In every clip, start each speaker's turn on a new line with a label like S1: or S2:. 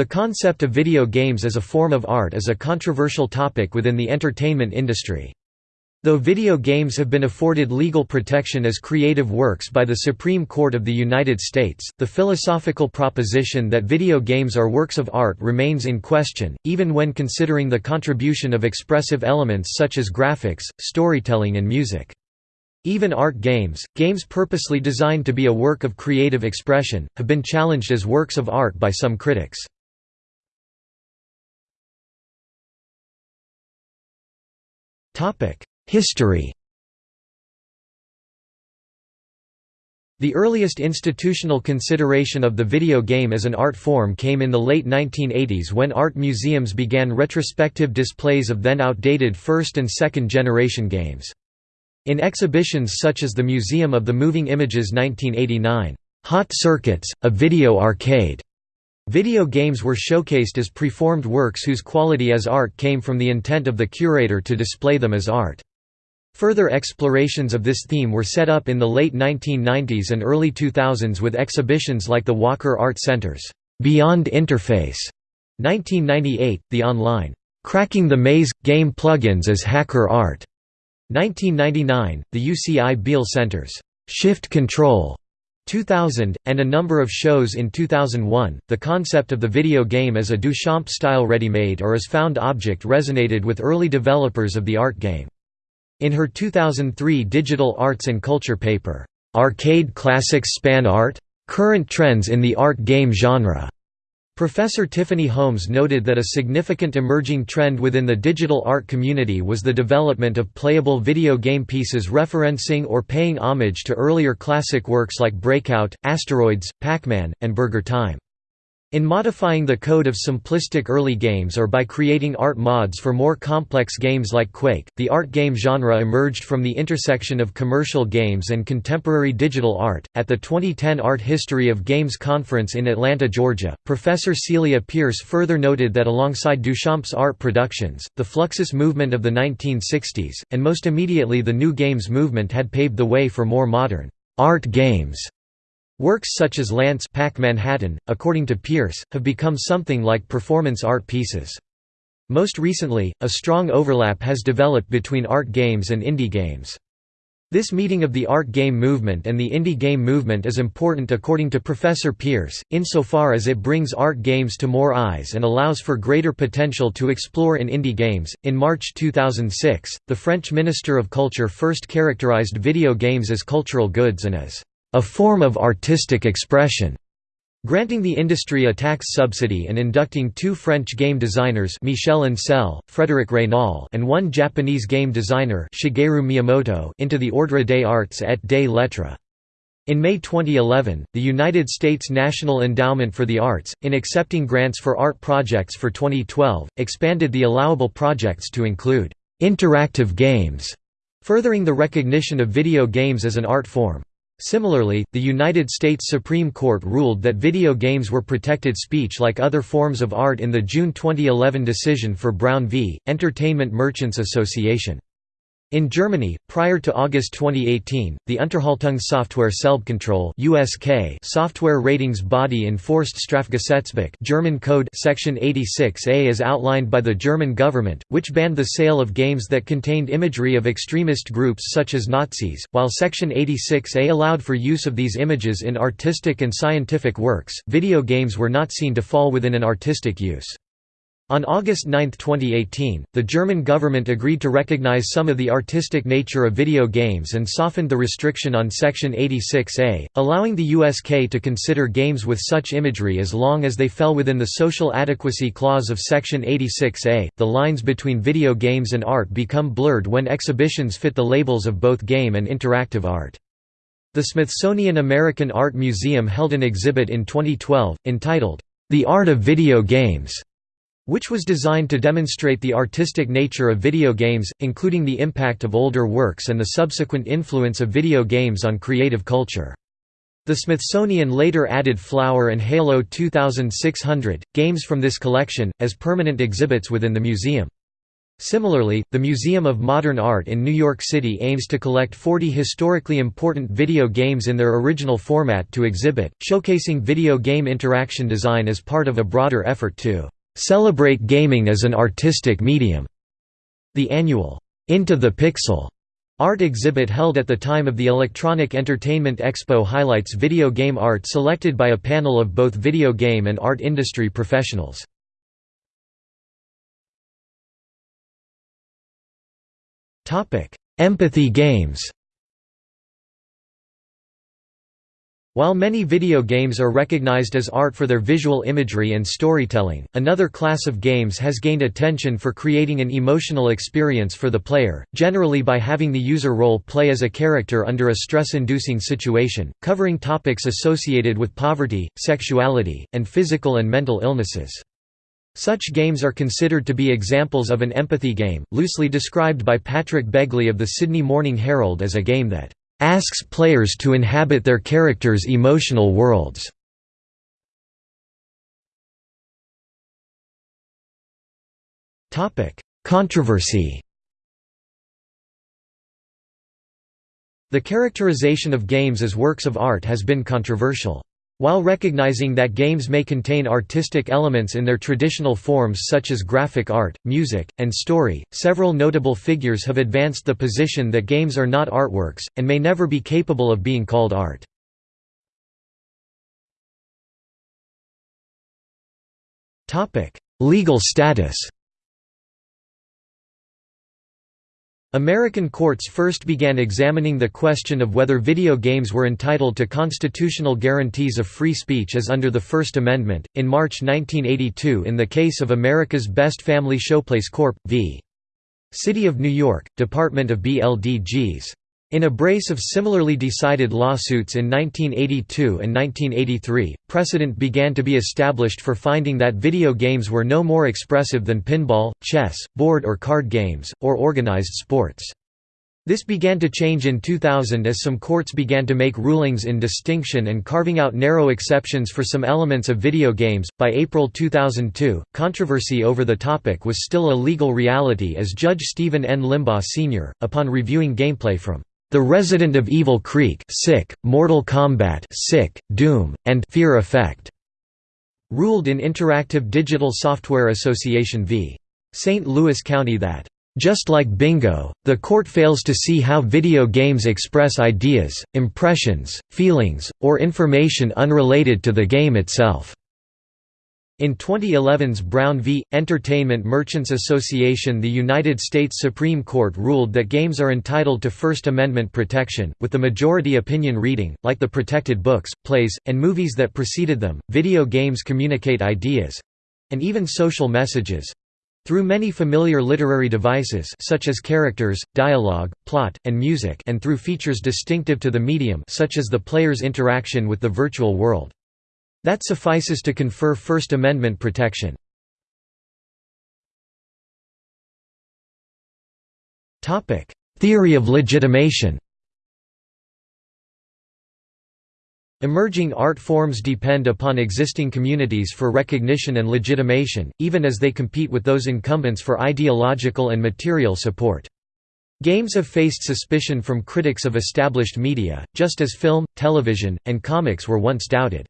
S1: The concept of video games as a form of art is a controversial topic within the entertainment industry. Though video games have been afforded legal protection as creative works by the Supreme Court of the United States, the philosophical proposition that video games are works of art remains in question, even when considering the contribution of expressive elements such as graphics, storytelling and music. Even art games, games purposely designed to be a work of creative expression, have been challenged as works of art by some critics. History The earliest institutional consideration of the video game as an art form came in the late 1980s when art museums began retrospective displays of then outdated first and second generation games. In exhibitions such as the Museum of the Moving Images 1989, "'Hot Circuits, a Video Arcade' Video games were showcased as preformed works whose quality as art came from the intent of the curator to display them as art. Further explorations of this theme were set up in the late 1990s and early 2000s with exhibitions like the Walker Art Center's Beyond Interface 1998, the online Cracking the Maze – Game Plugins as Hacker Art 1999, the UCI Beall Center's Shift Control 2000, and a number of shows in 2001. The concept of the video game as a Duchamp style ready-made or as found object resonated with early developers of the art game. In her 2003 Digital Arts and Culture paper, Arcade Classics Spawn Art? Current Trends in the Art Game Genre, Professor Tiffany Holmes noted that a significant emerging trend within the digital art community was the development of playable video game pieces referencing or paying homage to earlier classic works like Breakout, Asteroids, Pac-Man, and Burger Time. In modifying the code of simplistic early games or by creating art mods for more complex games like Quake, the art game genre emerged from the intersection of commercial games and contemporary digital art. At the 2010 Art History of Games conference in Atlanta, Georgia, Professor Celia Pearce further noted that alongside Duchamp's art productions, the Fluxus movement of the 1960s, and most immediately the New Games movement had paved the way for more modern art games Works such as Lance Pac Manhattan, according to Pearce, have become something like performance art pieces. Most recently, a strong overlap has developed between art games and indie games. This meeting of the art game movement and the indie game movement is important according to Professor Pearce, insofar as it brings art games to more eyes and allows for greater potential to explore in indie games. In March 2006, the French Minister of Culture first characterized video games as cultural goods and as a form of artistic expression, granting the industry a tax subsidy and inducting two French game designers Michel Ancel, Frédéric Raynal and one Japanese game designer Shigeru Miyamoto into the Ordre des Arts et des Lettres. In May 2011, the United States National Endowment for the Arts, in accepting grants for art projects for 2012, expanded the allowable projects to include interactive games, furthering the recognition of video games as an art form. Similarly, the United States Supreme Court ruled that video games were protected speech like other forms of art in the June 2011 decision for Brown v. Entertainment Merchants Association. In Germany, prior to August 2018, the Unterhaltungssoftware Selbstkontrolle (USK) software ratings body enforced Strafgesetzbuch German code section 86A as outlined by the German government, which banned the sale of games that contained imagery of extremist groups such as Nazis, while section 86A allowed for use of these images in artistic and scientific works. Video games were not seen to fall within an artistic use. On August 9, 2018, the German government agreed to recognize some of the artistic nature of video games and softened the restriction on Section 86A, allowing the USK to consider games with such imagery as long as they fell within the social adequacy clause of Section 86A. The lines between video games and art become blurred when exhibitions fit the labels of both game and interactive art. The Smithsonian American Art Museum held an exhibit in 2012, entitled, The Art of Video Games which was designed to demonstrate the artistic nature of video games, including the impact of older works and the subsequent influence of video games on creative culture. The Smithsonian later added Flower and Halo 2600, games from this collection, as permanent exhibits within the museum. Similarly, the Museum of Modern Art in New York City aims to collect 40 historically important video games in their original format to exhibit, showcasing video game interaction design as part of a broader effort to "...celebrate gaming as an artistic medium." The annual, "...Into the Pixel." art exhibit held at the time of the Electronic Entertainment Expo highlights video game art selected by a panel of both video game and art industry professionals. Topic: Empathy games While many video games are recognized as art for their visual imagery and storytelling, another class of games has gained attention for creating an emotional experience for the player, generally by having the user role play as a character under a stress-inducing situation, covering topics associated with poverty, sexuality, and physical and mental illnesses. Such games are considered to be examples of an empathy game, loosely described by Patrick Begley of the Sydney Morning Herald as a game that asks players to inhabit their characters' emotional worlds. Controversy The characterization of games as works of art has been controversial. While recognizing that games may contain artistic elements in their traditional forms such as graphic art, music, and story, several notable figures have advanced the position that games are not artworks, and may never be capable of being called art. Legal status American courts first began examining the question of whether video games were entitled to constitutional guarantees of free speech as under the First Amendment, in March 1982 in the case of America's Best Family Showplace Corp. v. City of New York, Department of BLDGs. In a brace of similarly decided lawsuits in 1982 and 1983, precedent began to be established for finding that video games were no more expressive than pinball, chess, board or card games, or organized sports. This began to change in 2000 as some courts began to make rulings in distinction and carving out narrow exceptions for some elements of video games. By April 2002, controversy over the topic was still a legal reality as Judge Stephen N. Limbaugh Sr., upon reviewing gameplay from the Resident of Evil Creek Sick, Mortal Kombat Sick, Doom, and Fear Effect, ruled in Interactive Digital Software Association v. St. Louis County that, "...just like bingo, the court fails to see how video games express ideas, impressions, feelings, or information unrelated to the game itself." In 2011's Brown v. Entertainment Merchants Association the United States Supreme Court ruled that games are entitled to First Amendment protection, with the majority opinion reading, like the protected books, plays, and movies that preceded them, video games communicate ideas—and even social messages—through many familiar literary devices such as characters, dialogue, plot, and music and through features distinctive to the medium such as the player's interaction with the virtual world. That suffices to confer First Amendment protection. Theory of legitimation Emerging art forms depend upon existing communities for recognition and legitimation, even as they compete with those incumbents for ideological and material support. Games have faced suspicion from critics of established media, just as film, television, and comics were once doubted.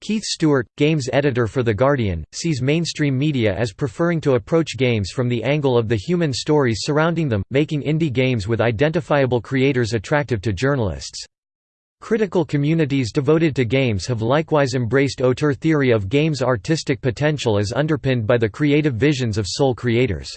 S1: Keith Stewart, games editor for The Guardian, sees mainstream media as preferring to approach games from the angle of the human stories surrounding them, making indie games with identifiable creators attractive to journalists. Critical communities devoted to games have likewise embraced auteur theory of games' artistic potential as underpinned by the creative visions of sole creators.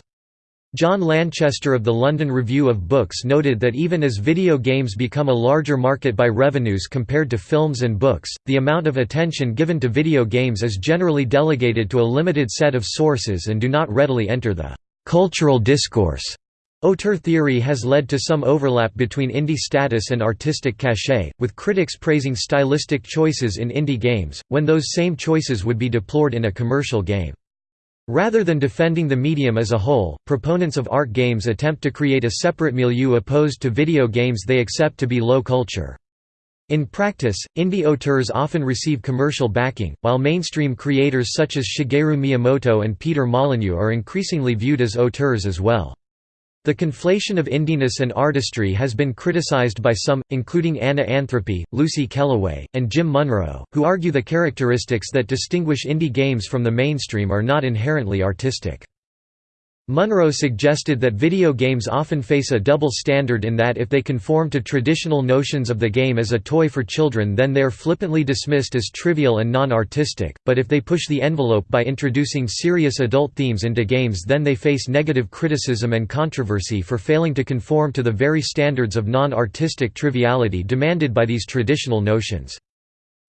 S1: John Lanchester of the London Review of Books noted that even as video games become a larger market by revenues compared to films and books, the amount of attention given to video games is generally delegated to a limited set of sources and do not readily enter the cultural discourse. Auteur theory has led to some overlap between indie status and artistic cachet, with critics praising stylistic choices in indie games, when those same choices would be deplored in a commercial game. Rather than defending the medium as a whole, proponents of art games attempt to create a separate milieu opposed to video games they accept to be low culture. In practice, indie auteurs often receive commercial backing, while mainstream creators such as Shigeru Miyamoto and Peter Molyneux are increasingly viewed as auteurs as well. The conflation of indiness and artistry has been criticized by some, including Anna Anthropy, Lucy Kellaway, and Jim Munroe, who argue the characteristics that distinguish indie games from the mainstream are not inherently artistic. Munroe suggested that video games often face a double standard in that if they conform to traditional notions of the game as a toy for children then they are flippantly dismissed as trivial and non-artistic, but if they push the envelope by introducing serious adult themes into games then they face negative criticism and controversy for failing to conform to the very standards of non-artistic triviality demanded by these traditional notions.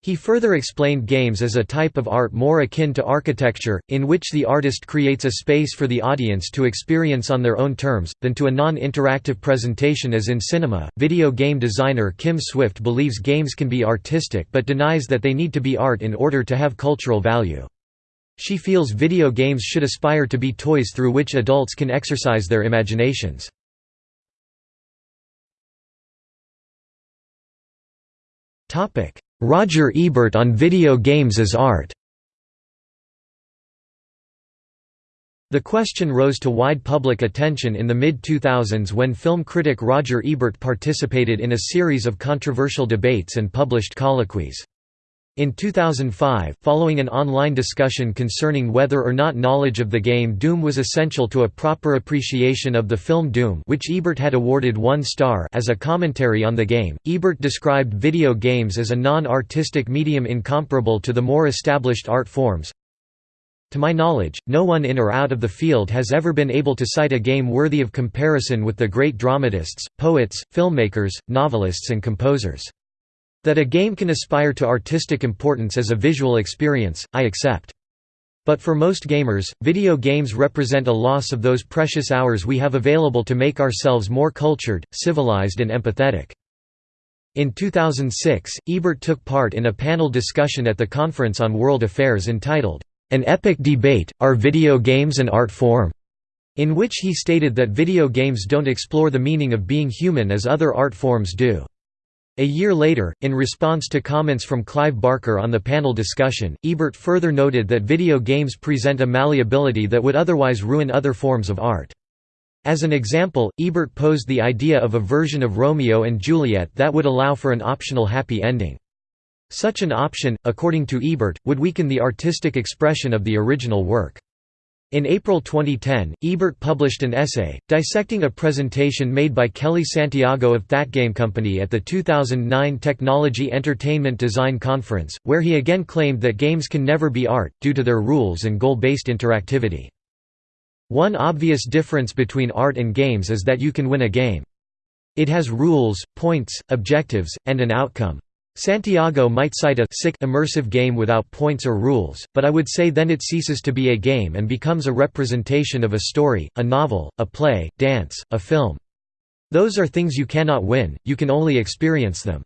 S1: He further explained games as a type of art more akin to architecture, in which the artist creates a space for the audience to experience on their own terms, than to a non interactive presentation as in cinema. Video game designer Kim Swift believes games can be artistic but denies that they need to be art in order to have cultural value. She feels video games should aspire to be toys through which adults can exercise their imaginations. Topic Roger Ebert on video games as art The question rose to wide public attention in the mid-2000s when film critic Roger Ebert participated in a series of controversial debates and published colloquies. In 2005, following an online discussion concerning whether or not knowledge of the game Doom was essential to a proper appreciation of the film Doom which Ebert had awarded one star as a commentary on the game, Ebert described video games as a non-artistic medium incomparable to the more established art forms. To my knowledge, no one in or out of the field has ever been able to cite a game worthy of comparison with the great dramatists, poets, filmmakers, novelists and composers. That a game can aspire to artistic importance as a visual experience, I accept. But for most gamers, video games represent a loss of those precious hours we have available to make ourselves more cultured, civilized and empathetic. In 2006, Ebert took part in a panel discussion at the Conference on World Affairs entitled, An Epic Debate, Are Video Games an Art Form? in which he stated that video games don't explore the meaning of being human as other art forms do. A year later, in response to comments from Clive Barker on the panel discussion, Ebert further noted that video games present a malleability that would otherwise ruin other forms of art. As an example, Ebert posed the idea of a version of Romeo and Juliet that would allow for an optional happy ending. Such an option, according to Ebert, would weaken the artistic expression of the original work. In April 2010, Ebert published an essay, dissecting a presentation made by Kellee Santiago of ThatGame Company at the 2009 Technology Entertainment Design Conference, where he again claimed that games can never be art, due to their rules and goal-based interactivity. One obvious difference between art and games is that you can win a game. It has rules, points, objectives, and an outcome. Santiago might cite a sick immersive game without points or rules, but I would say then it ceases to be a game and becomes a representation of a story, a novel, a play, dance, a film. Those are things you cannot win, you can only experience them.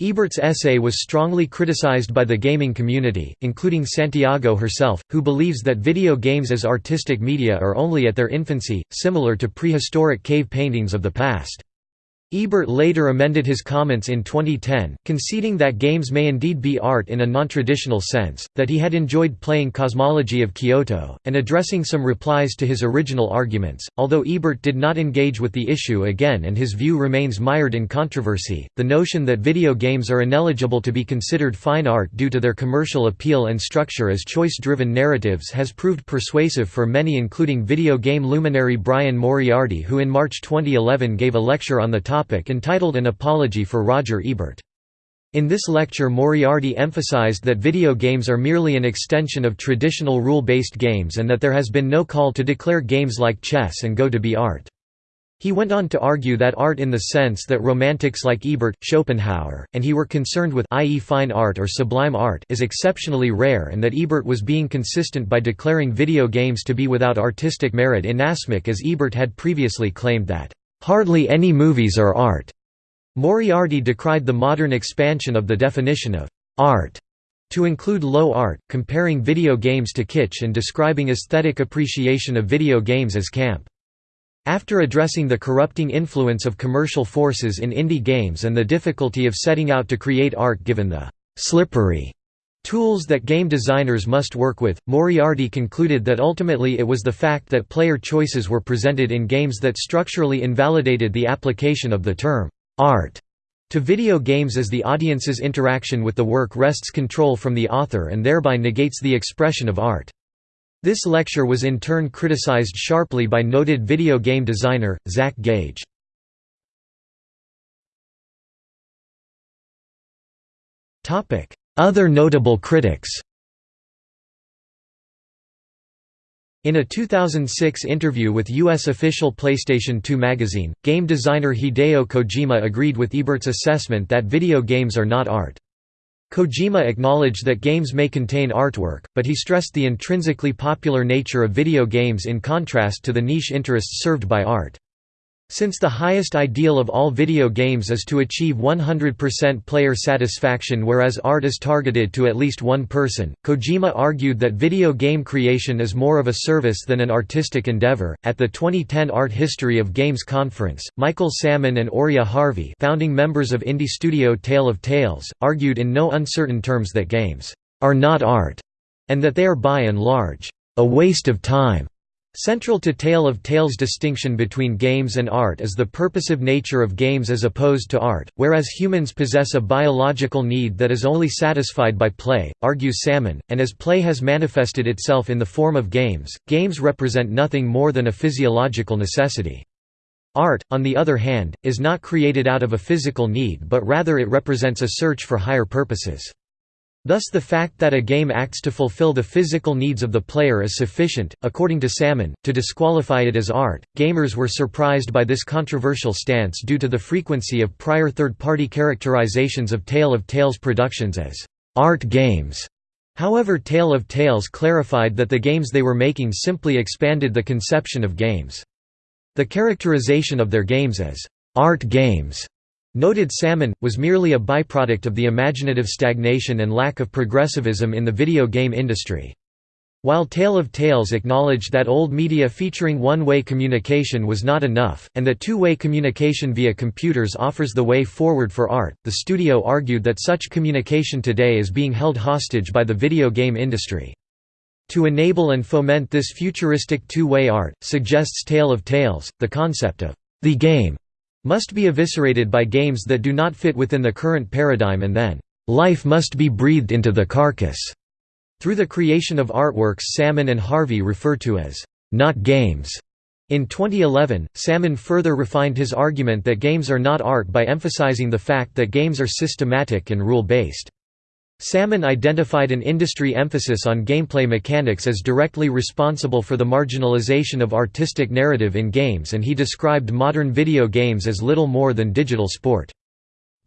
S1: Ebert's essay was strongly criticized by the gaming community, including Santiago herself, who believes that video games as artistic media are only at their infancy, similar to prehistoric cave paintings of the past. Ebert later amended his comments in 2010, conceding that games may indeed be art in a non-traditional sense, that he had enjoyed playing Cosmology of Kyoto, and addressing some replies to his original arguments. Although Ebert did not engage with the issue again and his view remains mired in controversy, the notion that video games are ineligible to be considered fine art due to their commercial appeal and structure as choice-driven narratives has proved persuasive for many including video game luminary Brian Moriarty who in March 2011 gave a lecture on the topic topic entitled An Apology for Roger Ebert. In this lecture Moriarty emphasized that video games are merely an extension of traditional rule-based games and that there has been no call to declare games like chess and Go to be art. He went on to argue that art in the sense that romantics like Ebert, Schopenhauer, and he were concerned with i.e. fine art or sublime art is exceptionally rare and that Ebert was being consistent by declaring video games to be without artistic merit inasmuch as Ebert had previously claimed that Hardly any movies are art. Moriarty decried the modern expansion of the definition of art to include low art, comparing video games to kitsch and describing aesthetic appreciation of video games as camp. After addressing the corrupting influence of commercial forces in indie games and the difficulty of setting out to create art given the «slippery» tools that game designers must work with, Moriarty concluded that ultimately it was the fact that player choices were presented in games that structurally invalidated the application of the term «art» to video games as the audience's interaction with the work wrests control from the author and thereby negates the expression of art. This lecture was in turn criticized sharply by noted video game designer, Zach Gage. Other notable critics In a 2006 interview with U.S. official PlayStation 2 magazine, game designer Hideo Kojima agreed with Ebert's assessment that video games are not art. Kojima acknowledged that games may contain artwork, but he stressed the intrinsically popular nature of video games in contrast to the niche interests served by art. Since the highest ideal of all video games is to achieve 100% player satisfaction whereas art is targeted to at least one person, Kojima argued that video game creation is more of a service than an artistic endeavor. At the 2010 Art History of Games conference, Michael Samyn and Auriea Harvey, founding members of indie studio Tale of Tales, argued in no uncertain terms that games are not art and that they are by and large a waste of time. Central to Tale of Tales' distinction between games and art is the purposive nature of games as opposed to art, whereas humans possess a biological need that is only satisfied by play, argues Samyn, and as play has manifested itself in the form of games, games represent nothing more than a physiological necessity. Art, on the other hand, is not created out of a physical need but rather it represents a search for higher purposes. Thus the fact that a game acts to fulfill the physical needs of the player is sufficient, according to Samyn, to disqualify it as art. Gamers were surprised by this controversial stance due to the frequency of prior third-party characterizations of Tale of Tales productions as art games. However Tale of Tales clarified that the games they were making simply expanded the conception of games. The characterization of their games as art games Noted Samyn, was merely a byproduct of the imaginative stagnation and lack of progressivism in the video game industry. While Tale of Tales acknowledged that old media featuring one-way communication was not enough, and that two-way communication via computers offers the way forward for art, the studio argued that such communication today is being held hostage by the video game industry. To enable and foment this futuristic two-way art, suggests Tale of Tales, the concept of the game must be eviscerated by games that do not fit within the current paradigm and then, "...life must be breathed into the carcass." Through the creation of artworks Samyn and Harvey refer to as, "...not games." In 2011, Samyn further refined his argument that games are not art by emphasizing the fact that games are systematic and rule-based. Samyn identified an industry emphasis on gameplay mechanics as directly responsible for the marginalization of artistic narrative in games and he described modern video games as little more than digital sport.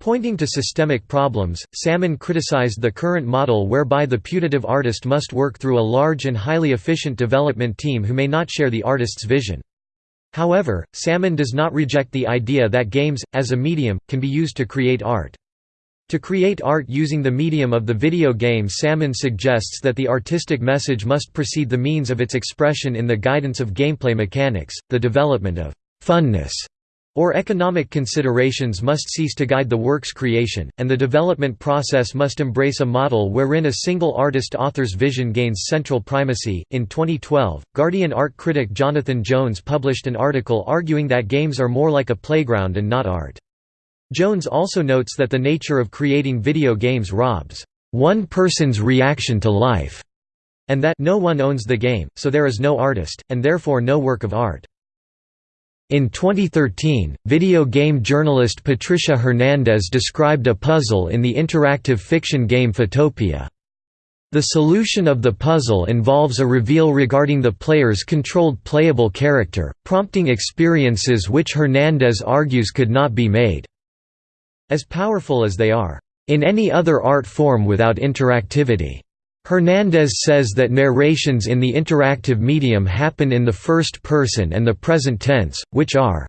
S1: Pointing to systemic problems, Samyn criticized the current model whereby the putative artist must work through a large and highly efficient development team who may not share the artist's vision. However, Samyn does not reject the idea that games, as a medium, can be used to create art. To create art using the medium of the video game Samyn suggests that the artistic message must precede the means of its expression in the guidance of gameplay mechanics, the development of «funness» or economic considerations must cease to guide the work's creation, and the development process must embrace a model wherein a single artist author's vision gains central primacy. In 2012, Guardian art critic Jonathan Jones published an article arguing that games are more like a playground and not art. Jones also notes that the nature of creating video games robs one person's reaction to life, and that no one owns the game, so there is no artist, and therefore no work of art. In 2013, video game journalist Patricia Hernandez described a puzzle in the interactive fiction game Photopia. The solution of the puzzle involves a reveal regarding the player's controlled playable character, prompting experiences which Hernandez argues could not be made. As powerful as they are, in any other art form without interactivity. Hernandez says that narrations in the interactive medium happen in the first person and the present tense, which are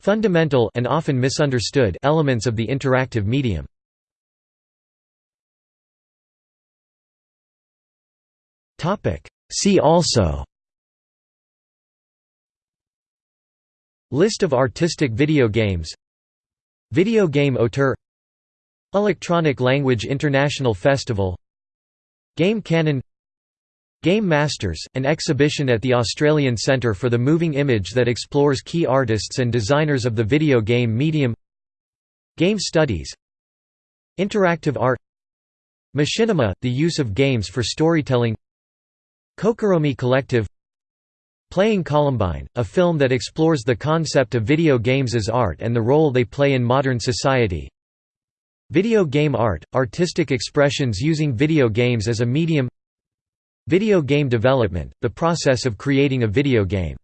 S1: fundamental and often misunderstood elements of the interactive medium. See also List of artistic video games Video game auteur Electronic Language International Festival Game Canon Game Masters, an exhibition at the Australian Centre for the Moving Image that explores key artists and designers of the video game medium Game Studies Interactive art Machinima, the use of games for storytelling Kokoromi Collective Playing Columbine, a film that explores the concept of video games as art and the role they play in modern society. Video game art – artistic expressions using video games as a medium. Video game development – the process of creating a video game